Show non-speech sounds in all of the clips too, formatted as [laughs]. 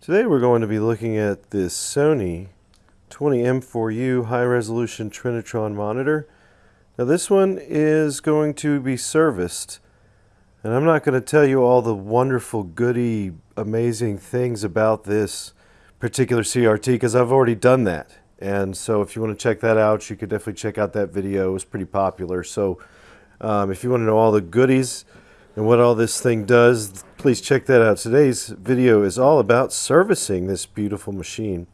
Today we're going to be looking at this Sony 20M4U high resolution Trinitron monitor. Now this one is going to be serviced and I'm not going to tell you all the wonderful goody amazing things about this particular CRT because I've already done that. And so if you want to check that out you could definitely check out that video. It was pretty popular. So um, if you want to know all the goodies and what all this thing does, please check that out. Today's video is all about servicing this beautiful machine.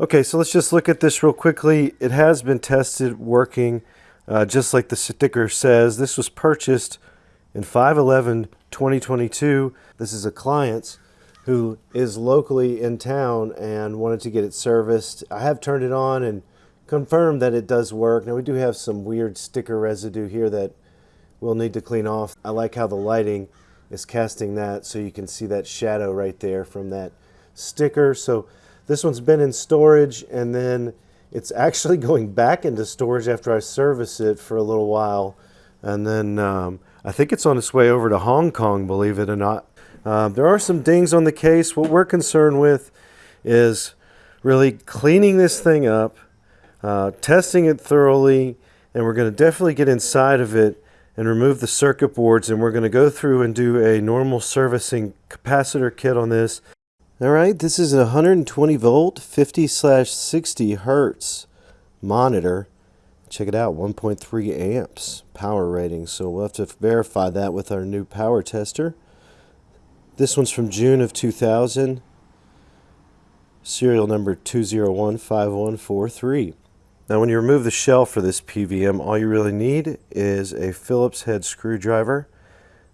Okay, so let's just look at this real quickly. It has been tested working uh, just like the sticker says. This was purchased in 5-11-2022. This is a client who is locally in town and wanted to get it serviced. I have turned it on and confirmed that it does work. Now we do have some weird sticker residue here that we'll need to clean off. I like how the lighting is casting that so you can see that shadow right there from that sticker. So this one's been in storage and then it's [laughs] actually going back into storage after I service it for a little while. And then um, I think it's on its way over to Hong Kong, believe it or not. Uh, there are some dings on the case. What we're concerned with is really cleaning this thing up, uh, testing it thoroughly, and we're going to definitely get inside of it and remove the circuit boards and we're going to go through and do a normal servicing capacitor kit on this. Alright, this is a 120 volt 50 slash 60 hertz monitor. Check it out, 1.3 amps power rating. So we'll have to verify that with our new power tester. This one's from June of 2000. Serial number 2015143. Now when you remove the shell for this PVM, all you really need is a Phillips head screwdriver.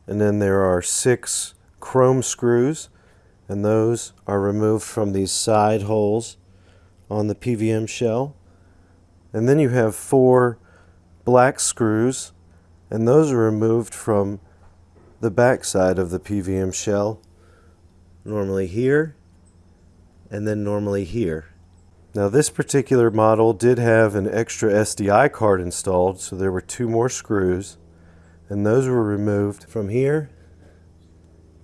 And then there are six chrome screws, and those are removed from these side holes on the PVM shell. And then you have four black screws, and those are removed from the back side of the PVM shell, normally here, and then normally here. Now this particular model did have an extra SDI card installed, so there were two more screws, and those were removed from here,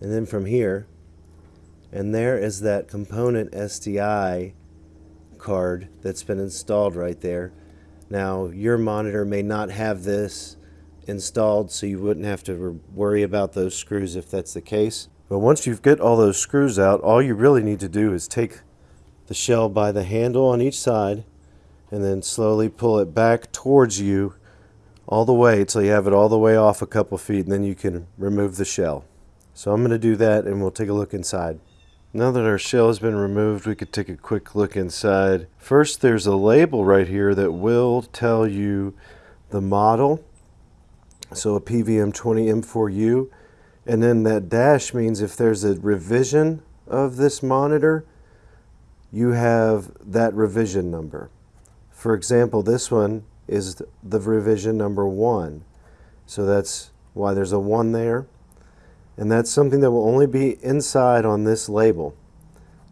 and then from here, and there is that component SDI card that's been installed right there. Now your monitor may not have this installed so you wouldn't have to worry about those screws if that's the case. But once you've got all those screws out, all you really need to do is take the shell by the handle on each side and then slowly pull it back towards you all the way until you have it all the way off a couple feet and then you can remove the shell. So I'm going to do that and we'll take a look inside. Now that our shell has been removed, we could take a quick look inside. First, there's a label right here that will tell you the model. So a PVM20M4U. And then that dash means if there's a revision of this monitor, you have that revision number. For example, this one is the revision number one. So that's why there's a one there. And that's something that will only be inside on this label.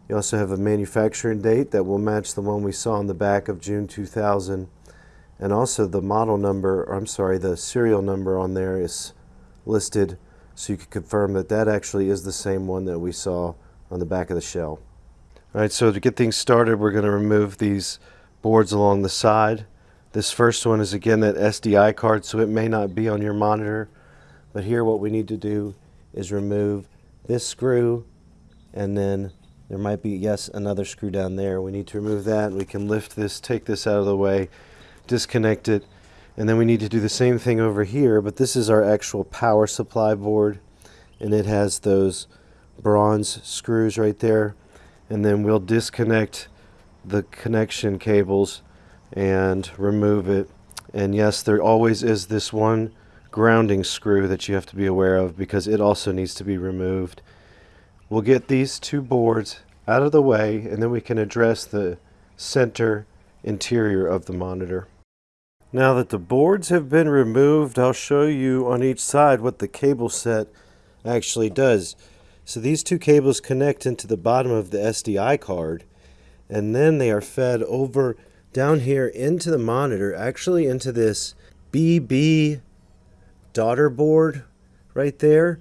You also have a manufacturing date that will match the one we saw on the back of June 2000. And also the model number, or I'm sorry, the serial number on there is listed so you can confirm that that actually is the same one that we saw on the back of the shell. All right, so to get things started, we're going to remove these boards along the side. This first one is again that SDI card, so it may not be on your monitor. But here what we need to do is remove this screw and then there might be, yes, another screw down there. We need to remove that. We can lift this, take this out of the way, disconnect it, and then we need to do the same thing over here, but this is our actual power supply board and it has those bronze screws right there and then we'll disconnect the connection cables and remove it. And yes there always is this one grounding screw that you have to be aware of because it also needs to be removed. We'll get these two boards out of the way and then we can address the center interior of the monitor. Now that the boards have been removed I'll show you on each side what the cable set actually does so these two cables connect into the bottom of the SDI card and then they are fed over down here into the monitor, actually into this BB daughter board right there.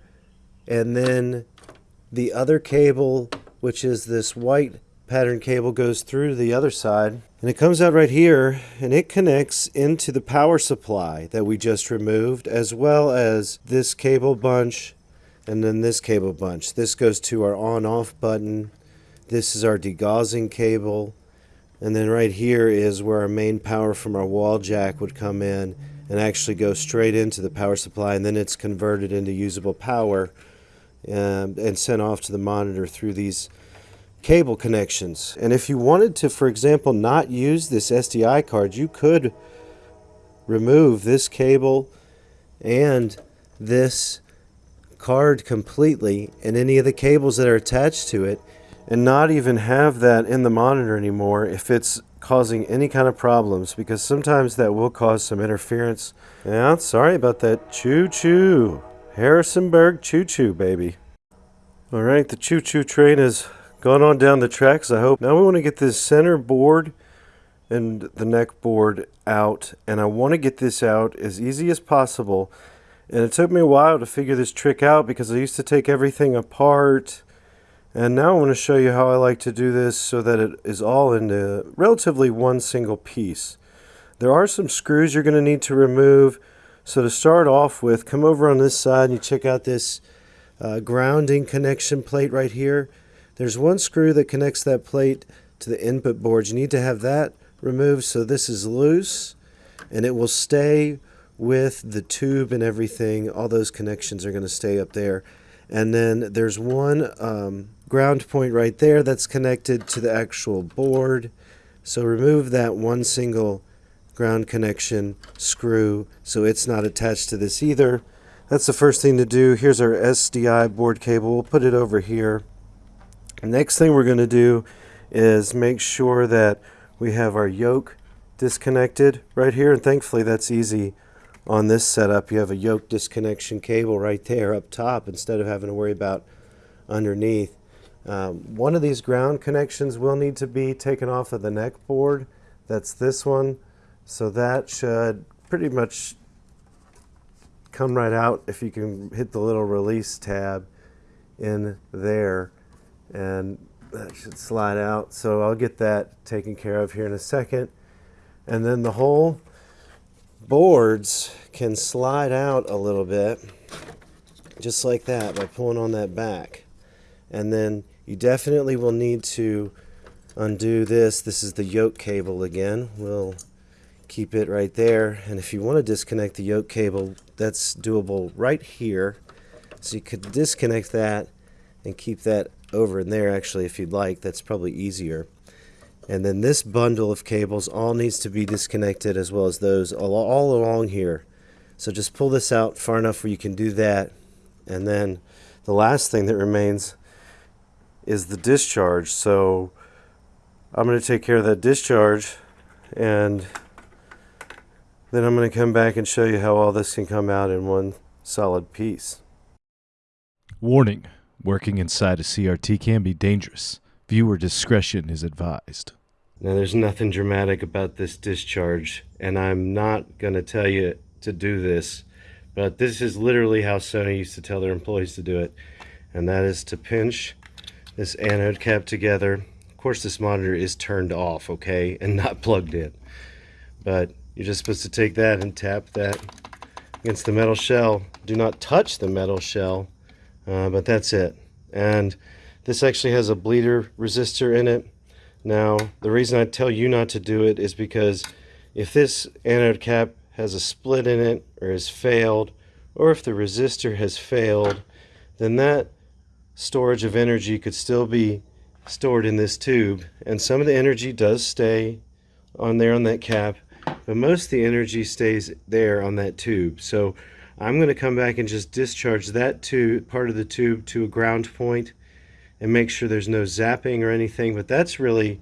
And then the other cable which is this white pattern cable goes through to the other side and it comes out right here and it connects into the power supply that we just removed as well as this cable bunch and then this cable bunch. This goes to our on off button. This is our degaussing cable. And then right here is where our main power from our wall jack would come in and actually go straight into the power supply and then it's converted into usable power and, um, and sent off to the monitor through these cable connections. And if you wanted to, for example, not use this SDI card, you could remove this cable and this card completely and any of the cables that are attached to it and not even have that in the monitor anymore if it's causing any kind of problems because sometimes that will cause some interference. Yeah, sorry about that. Choo-choo. Harrisonburg choo-choo, baby. All right, the choo-choo train is gone on down the tracks, I hope. Now we want to get this center board and the neck board out, and I want to get this out as easy as possible. And it took me a while to figure this trick out because I used to take everything apart. And now I want to show you how I like to do this so that it is all into relatively one single piece. There are some screws you're going to need to remove. So to start off with, come over on this side and you check out this uh, grounding connection plate right here. There's one screw that connects that plate to the input board. You need to have that removed so this is loose and it will stay with the tube and everything. All those connections are going to stay up there. And then there's one um, ground point right there that's connected to the actual board. So remove that one single ground connection screw so it's not attached to this either. That's the first thing to do. Here's our SDI board cable. We'll put it over here. Next thing we're going to do is make sure that we have our yoke disconnected right here. And thankfully that's easy on this setup. You have a yoke disconnection cable right there up top instead of having to worry about underneath. Um, one of these ground connections will need to be taken off of the neck board. That's this one. So that should pretty much come right out if you can hit the little release tab in there and that should slide out. So I'll get that taken care of here in a second. And then the whole boards can slide out a little bit just like that by pulling on that back. And then you definitely will need to undo this. This is the yoke cable again. We'll keep it right there. And if you want to disconnect the yoke cable, that's doable right here. So you could disconnect that and keep that over in there actually if you'd like. That's probably easier. And then this bundle of cables all needs to be disconnected as well as those all, all along here. So just pull this out far enough where you can do that. And then the last thing that remains is the discharge. So I'm going to take care of that discharge and then I'm going to come back and show you how all this can come out in one solid piece. Warning. Working inside a CRT can be dangerous. Viewer discretion is advised. Now, there's nothing dramatic about this discharge, and I'm not going to tell you to do this, but this is literally how Sony used to tell their employees to do it, and that is to pinch this anode cap together. Of course, this monitor is turned off, okay, and not plugged in, but you're just supposed to take that and tap that against the metal shell. Do not touch the metal shell uh, but that's it. And this actually has a bleeder resistor in it. Now, the reason I tell you not to do it is because if this anode cap has a split in it or has failed, or if the resistor has failed, then that storage of energy could still be stored in this tube. And some of the energy does stay on there on that cap, but most of the energy stays there on that tube. So I'm going to come back and just discharge that part of the tube to a ground point and make sure there's no zapping or anything. But that's really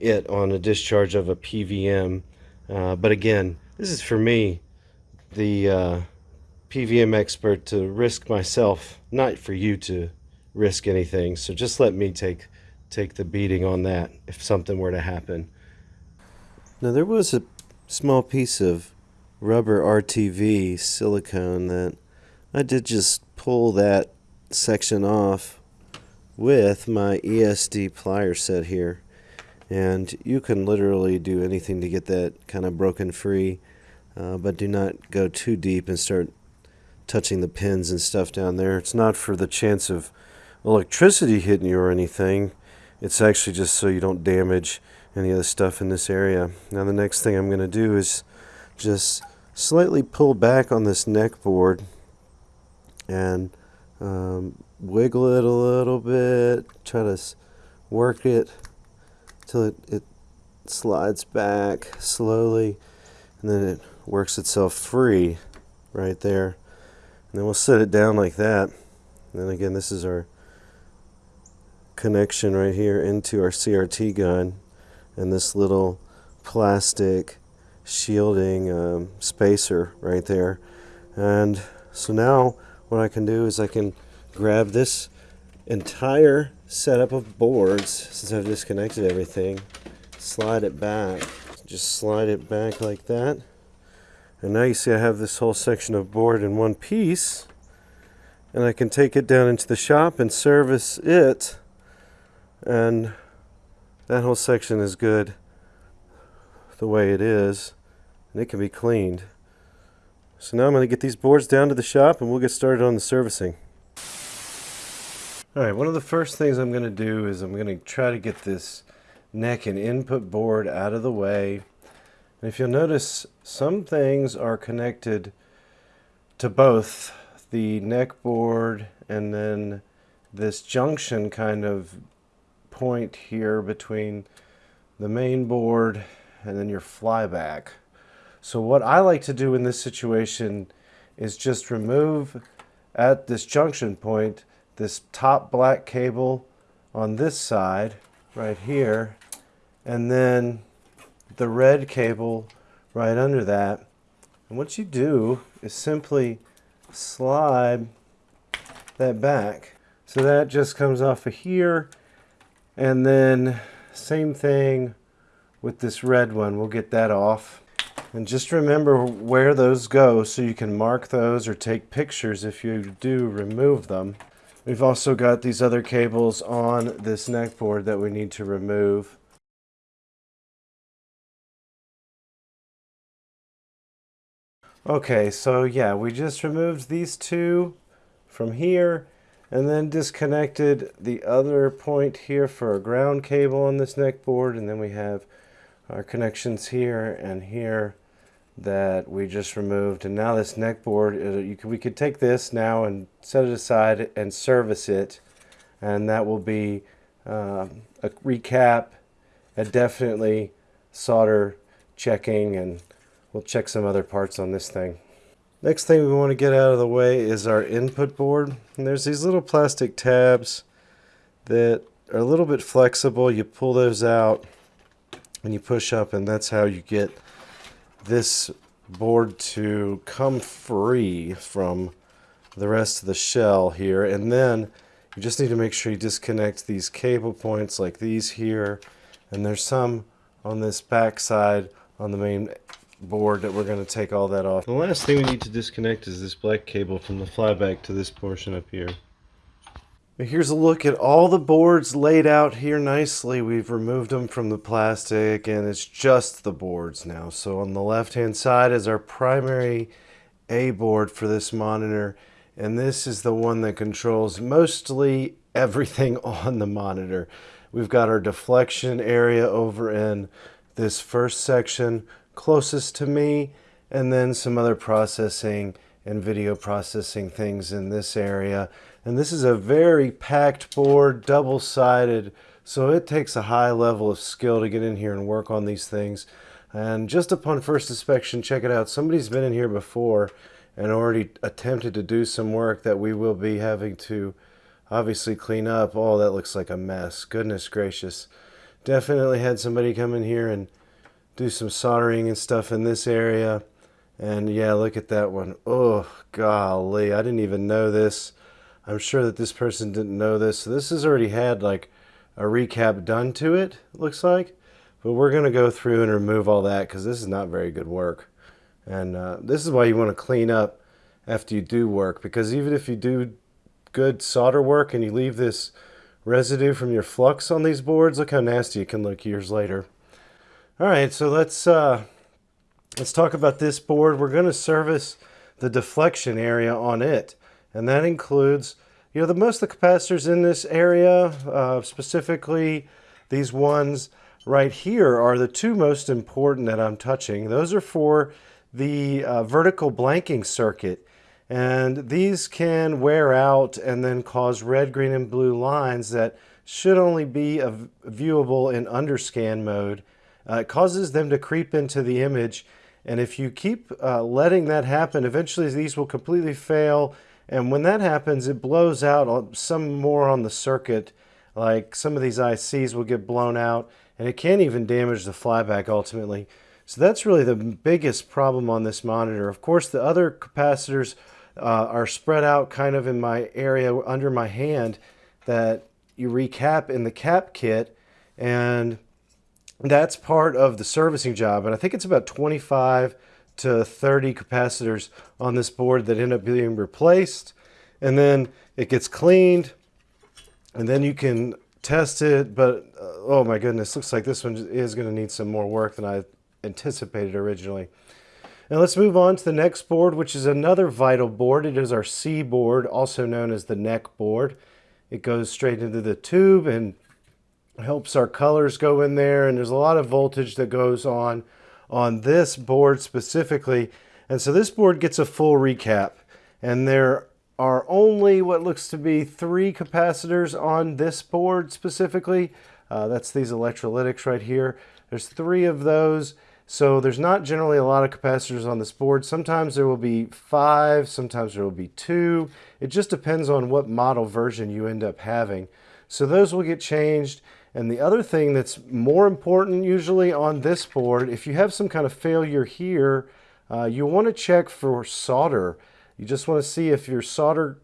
it on a discharge of a PVM. Uh, but again, this is for me, the uh, PVM expert, to risk myself, not for you to risk anything. So just let me take take the beating on that if something were to happen. Now there was a small piece of rubber RTV silicone that I did just pull that section off with my ESD plier set here. And you can literally do anything to get that kind of broken free, uh, but do not go too deep and start touching the pins and stuff down there. It's not for the chance of electricity hitting you or anything. It's actually just so you don't damage any of the stuff in this area. Now the next thing I'm going to do is just slightly pull back on this neck board and um, wiggle it a little bit, try to work it till it, it slides back slowly and then it works itself free right there. And then we'll set it down like that. And then again, this is our connection right here into our CRT gun and this little plastic shielding um, spacer right there. And so now what I can do is I can grab this entire setup of boards since I've disconnected everything slide it back just slide it back like that. And now you see I have this whole section of board in one piece and I can take it down into the shop and service it and that whole section is good the way it is and it can be cleaned. So now I'm going to get these boards down to the shop and we'll get started on the servicing Alright, one of the first things I'm going to do is I'm going to try to get this neck and input board out of the way. And if you'll notice, some things are connected to both the neck board and then this junction kind of point here between the main board and then your flyback. So what I like to do in this situation is just remove at this junction point this top black cable on this side right here and then the red cable right under that. And what you do is simply slide that back. So that just comes off of here and then same thing with this red one. We'll get that off. And just remember where those go so you can mark those or take pictures if you do remove them We've also got these other cables on this neck board that we need to remove. Okay, so yeah, we just removed these two from here and then disconnected the other point here for a ground cable on this neck board and then we have our connections here and here that we just removed. And now this neck board uh, you could, we could take this now and set it aside and service it. And that will be uh, a recap and definitely solder checking and we'll check some other parts on this thing. Next thing we want to get out of the way is our input board. And there's these little plastic tabs that are a little bit flexible. You pull those out and you push up and that's how you get this board to come free from the rest of the shell here and then you just need to make sure you disconnect these cable points like these here and there's some on this back side on the main board that we're going to take all that off. The last thing we need to disconnect is this black cable from the flyback to this portion up here. Here's a look at all the boards laid out here nicely. We've removed them from the plastic and it's just the boards now. So on the left hand side is our primary A board for this monitor and this is the one that controls mostly [laughs] everything on the monitor. We've got our deflection area over in this first section closest to me and then some other processing and video processing things in this area. And this is a very packed board, double-sided, so it takes a high level of skill to get in here and work on these things. And just upon first inspection, check it out. Somebody's been in here before and already attempted to do some work that we will be having to obviously clean up. Oh, that looks like a mess. Goodness gracious. Definitely had somebody come in here and do some soldering and stuff in this area. And yeah, look at that one. Oh, golly. I didn't even know this. I'm sure that this person didn't know this. So this has already had like a recap done to it, looks like. But we're going to go through and remove all that because this is not very good work. And uh, this is why you want to clean up after you do work. Because even if you do good solder work and you leave this residue from your flux on these boards. Look how nasty it can look years later. All right, so let's uh, let's talk about this board. We're going to service the deflection area on it, and that includes you know the most of the capacitors in this area, uh, specifically these ones right here, are the two most important that I'm touching. Those are for the uh, vertical blanking circuit. And these can wear out and then cause red, green, and blue lines that should only be viewable in underscan mode. Uh, it causes them to creep into the image. And if you keep uh, letting that happen, eventually these will completely fail. And when that happens, it blows out some more on the circuit. Like some of these ICs will get blown out and it can't even damage the flyback ultimately. So that's really the biggest problem on this monitor. Of course, the other capacitors uh, are spread out kind of in my area under my hand that you recap in the cap kit and that's part of the servicing job and I think it's about 25 to 30 capacitors on this board that end up being replaced and then it gets cleaned and then you can test it but uh, oh my goodness looks like this one is going to need some more work than I anticipated originally. Now let's move on to the next board, which is another vital board. It is our C board, also known as the neck board. It goes straight into the tube and helps our colors go in there. And there's a lot of voltage that goes on on this board specifically. And so this board gets a full recap. And there are only what looks to be three capacitors on this board specifically. Uh, that's these electrolytics right here. There's three of those. So there's not generally a lot of capacitors on this board. Sometimes there will be five, sometimes there will be two. It just depends on what model version you end up having. So those will get changed. And the other thing that's more important usually on this board, if you have some kind of failure here, uh, you want to check for solder. You just want to see if your solder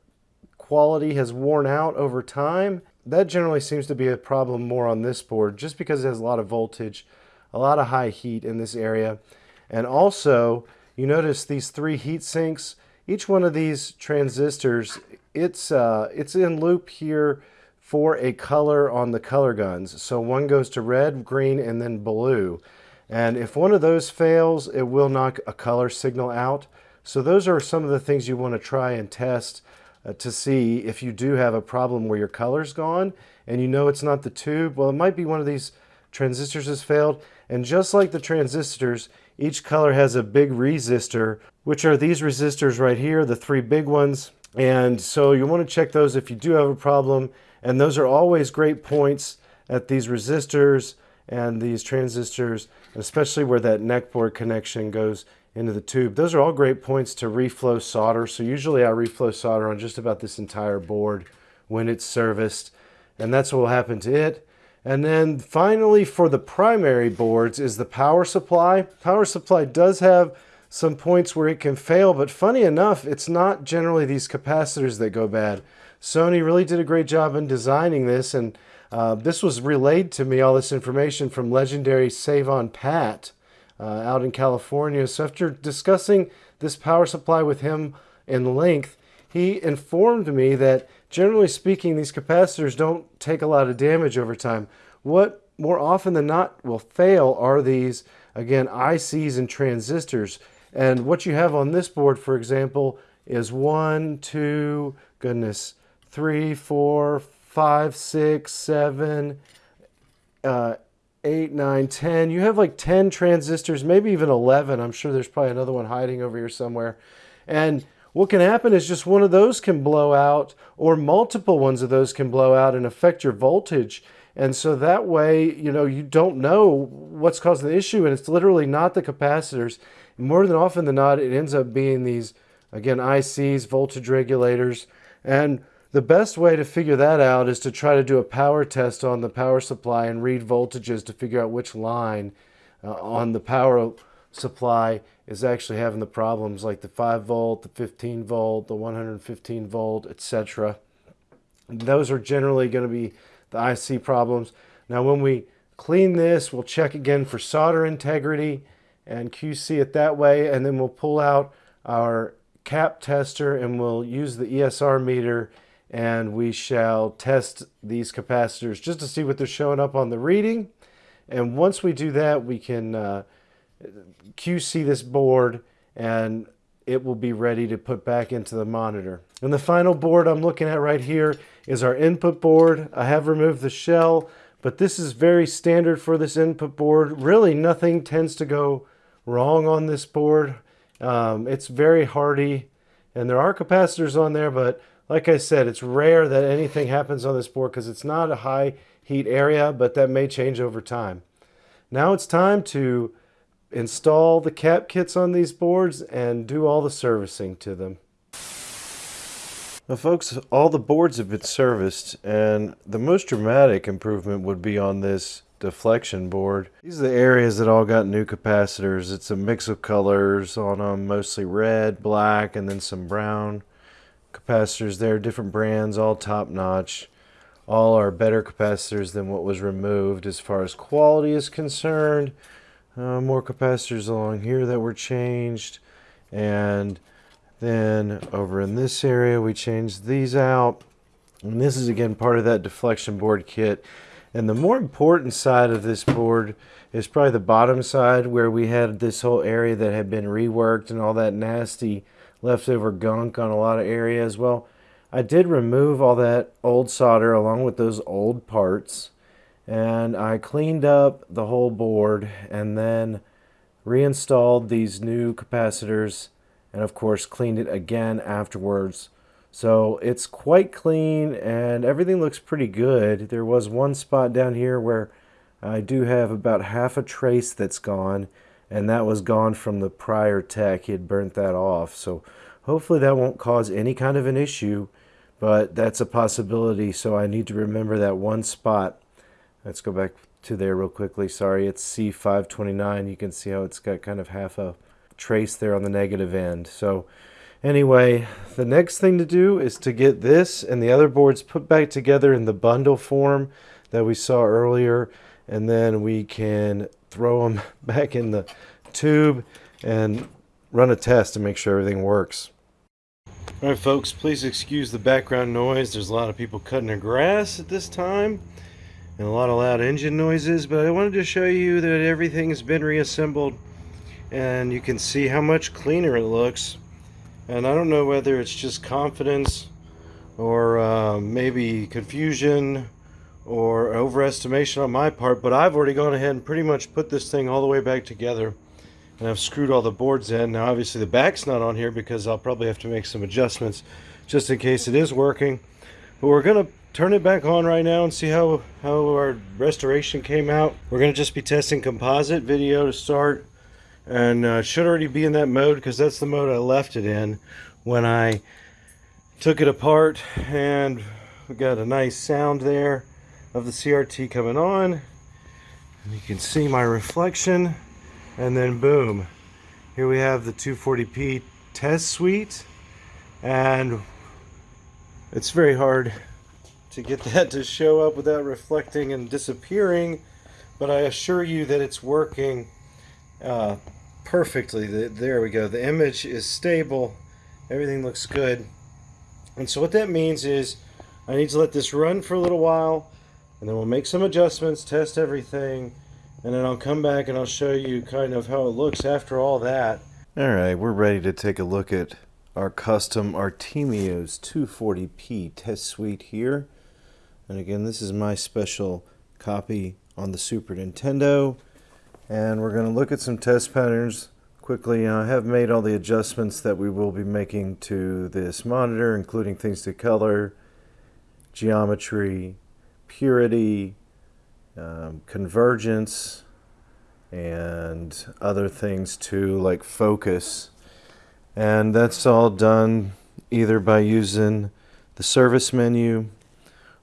quality has worn out over time. That generally seems to be a problem more on this board just because it has a lot of voltage a lot of high heat in this area. And also, you notice these three heat sinks, each one of these transistors, it's, uh, it's in loop here for a color on the color guns. So one goes to red, green, and then blue. And if one of those fails, it will knock a color signal out. So those are some of the things you want to try and test uh, to see if you do have a problem where your color's gone and you know it's not the tube. Well, it might be one of these transistors has failed. And just like the transistors, each color has a big resistor, which are these resistors right here, the three big ones. And so you want to check those if you do have a problem. And those are always great points at these resistors and these transistors, especially where that neckboard connection goes into the tube. Those are all great points to reflow solder. So usually I reflow solder on just about this entire board when it's serviced. And that's what will happen to it. And then finally for the primary boards is the power supply. Power supply does have some points where it can fail, but funny enough, it's not generally these capacitors that go bad. Sony really did a great job in designing this, and uh, this was relayed to me, all this information from legendary Savon Pat uh, out in California. So after discussing this power supply with him in length, he informed me that generally speaking, these capacitors don't take a lot of damage over time. What more often than not will fail are these, again, ICs and transistors. And what you have on this board, for example, is one, two, goodness, three, four, five, six, seven, uh, eight, nine, ten. You have like 10 transistors, maybe even 11. I'm sure there's probably another one hiding over here somewhere. And what can happen is just one of those can blow out or multiple ones of those can blow out and affect your voltage. And so that way, you know, you don't know what's causing the issue and it's literally not the capacitors. More than often than not, it ends up being these, again, ICs, voltage regulators. And the best way to figure that out is to try to do a power test on the power supply and read voltages to figure out which line uh, on the power supply is actually having the problems like the 5 volt, the 15 volt, the 115 volt, etc. Those are generally going to be the IC problems. Now when we clean this, we'll check again for solder integrity and QC it that way and then we'll pull out our cap tester and we'll use the ESR meter and we shall test these capacitors just to see what they're showing up on the reading. And once we do that, we can uh, QC this board and it will be ready to put back into the monitor. And the final board I'm looking at right here is our input board. I have removed the shell, but this is very standard for this input board. Really nothing tends to go wrong on this board. Um, it's very hardy and there are capacitors on there, but like I said, it's rare that anything happens on this board because it's not a high heat area, but that may change over time. Now it's time to install the cap kits on these boards and do all the servicing to them. Now folks, all the boards have been serviced and the most dramatic improvement would be on this deflection board. These are the areas that all got new capacitors. It's a mix of colors on them, mostly red, black, and then some brown capacitors there, different brands, all top notch. All are better capacitors than what was removed as far as quality is concerned. Uh, more capacitors along here that were changed. And then over in this area, we changed these out. And this is again part of that deflection board kit. And the more important side of this board is probably the bottom side where we had this whole area that had been reworked and all that nasty leftover gunk on a lot of areas. Well, I did remove all that old solder along with those old parts and I cleaned up the whole board and then reinstalled these new capacitors and of course cleaned it again afterwards. So it's quite clean and everything looks pretty good. There was one spot down here where I do have about half a trace that's gone and that was gone from the prior tech. He had burnt that off. So hopefully that won't cause any kind of an issue, but that's a possibility. So I need to remember that one spot. Let's go back to there real quickly. Sorry, it's C529. You can see how it's got kind of half a trace there on the negative end. So anyway, the next thing to do is to get this and the other boards put back together in the bundle form that we saw earlier. And then we can throw them [laughs] back in the tube and run a test to make sure everything works. Alright folks, please excuse the background noise. There's a lot of people cutting their grass at this time and a lot of loud engine noises, but I wanted to show you that everything has been reassembled and you can see how much cleaner it looks. And I don't know whether it's just confidence or uh, maybe confusion or overestimation on my part, but I've already gone ahead and pretty much put this thing all the way back together. And I've screwed all the boards in. Now obviously the back's not on here because I'll probably have to make some adjustments just in case it is working. But we're going to turn it back on right now and see how, how our restoration came out. We're going to just be testing composite video to start. And uh, should already be in that mode because that's the mode I left it in when I took it apart. And we got a nice sound there of the CRT coming on. And you can see my reflection. And then boom, here we have the 240p test suite. And it's very hard to get that to show up without reflecting and disappearing. But I assure you that it's working uh, perfectly. There we go. The image is stable. Everything looks good. And so what that means is I need to let this run for a little while and then we'll make some adjustments, test everything, and then I'll come back and I'll show you kind of how it looks after all that. Alright, we're ready to take a look at our custom Artemio's 240p test suite here. And again, this is my special copy on the Super Nintendo. And we're going to look at some test patterns quickly. I have made all the adjustments that we will be making to this monitor, including things to color, geometry, purity, um, convergence, and other things too, like focus. And that's all done either by using the service menu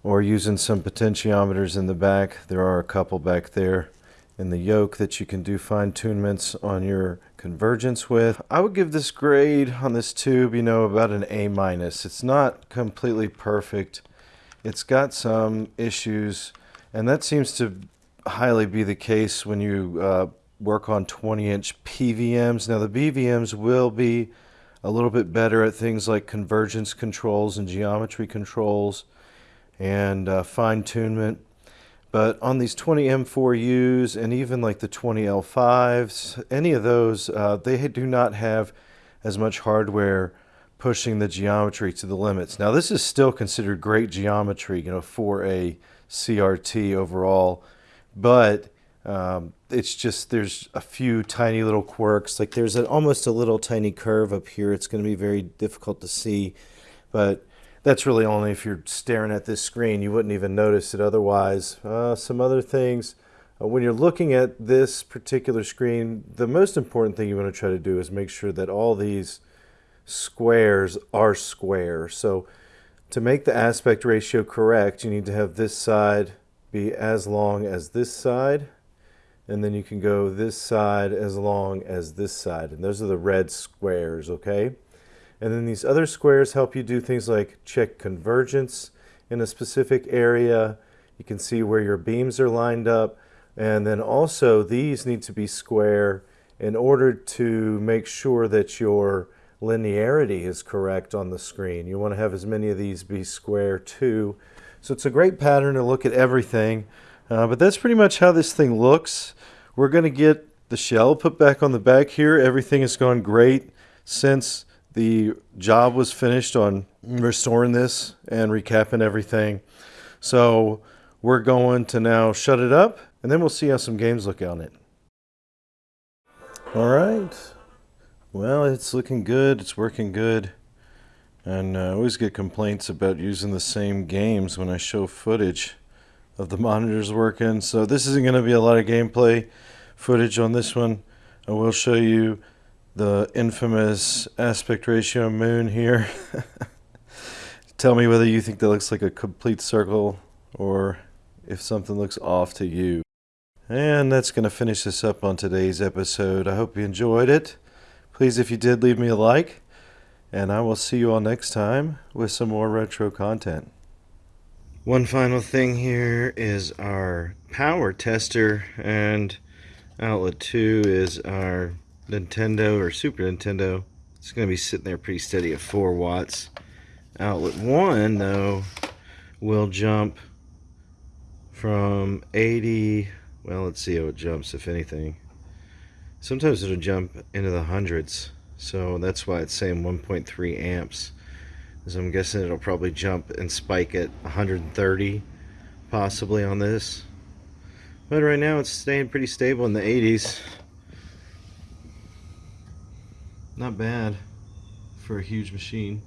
or using some potentiometers in the back. There are a couple back there in the yoke that you can do fine tunements on your convergence with. I would give this grade on this tube, you know, about an A minus. It's not completely perfect it's got some issues, and that seems to highly be the case when you uh, work on 20 inch PVMs. Now, the BVMs will be a little bit better at things like convergence controls and geometry controls and uh, fine tunement. But on these 20M4Us and even like the 20L5s, any of those, uh, they do not have as much hardware pushing the geometry to the limits. Now this is still considered great geometry, you know, for a CRT overall, but um, it's just there's a few tiny little quirks. Like there's a, almost a little tiny curve up here. It's going to be very difficult to see, but that's really only if you're staring at this screen. You wouldn't even notice it otherwise. Uh, some other things. Uh, when you're looking at this particular screen, the most important thing you want to try to do is make sure that all these squares are square. So to make the aspect ratio correct, you need to have this side be as long as this side and then you can go this side as long as this side. And those are the red squares, okay? And then these other squares help you do things like check convergence in a specific area. You can see where your beams are lined up. And then also these need to be square in order to make sure that your linearity is correct on the screen. You want to have as many of these be square too. So it's a great pattern to look at everything. Uh, but that's pretty much how this thing looks. We're going to get the shell put back on the back here. Everything has gone great since the job was finished on restoring this and recapping everything. So we're going to now shut it up and then we'll see how some games look on it. All right. Well, it's looking good. It's working good. And uh, I always get complaints about using the same games when I show footage of the [laughs] monitors working. So this isn't going to be a lot of gameplay footage on this one. I will show you the infamous aspect ratio moon here. [laughs] Tell me whether you think that looks like a complete circle or if something looks off to you. And that's going to finish this up on today's episode. I hope you enjoyed it. Please, if you did, leave me a like. And I will see you all next time with some more retro content. One final thing here is our power tester and outlet 2 is our Nintendo or Super Nintendo. It's going to be sitting there pretty steady at 4 watts. Outlet 1 though will jump from 80, well let's see how it jumps if anything. Sometimes it'll jump into the hundreds so that's why it's saying 1.3 amps. So I'm guessing it'll probably jump and spike at 130 possibly on this. But right now it's staying pretty stable in the 80s. Not bad for a huge machine.